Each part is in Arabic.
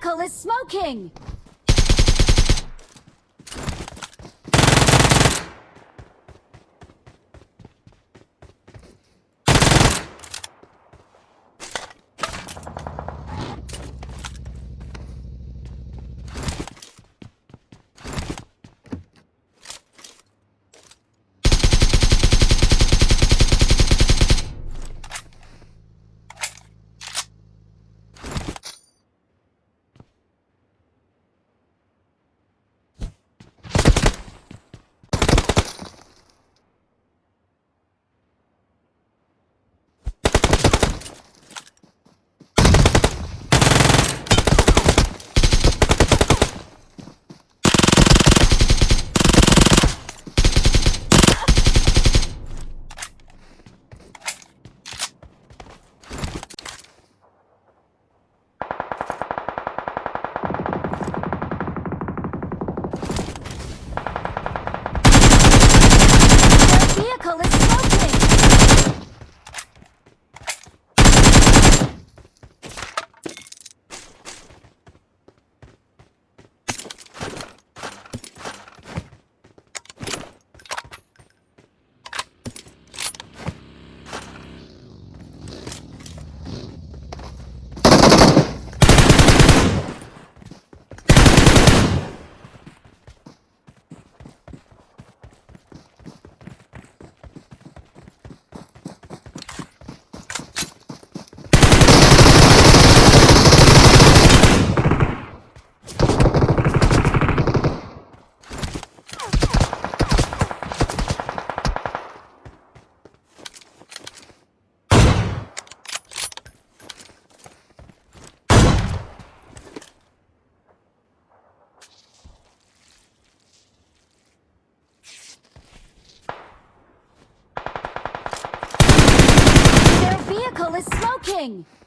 vehicle is smoking! nothing.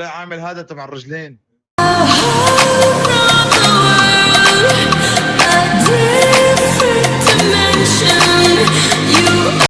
طلع عامل هذا تبع الرجلين.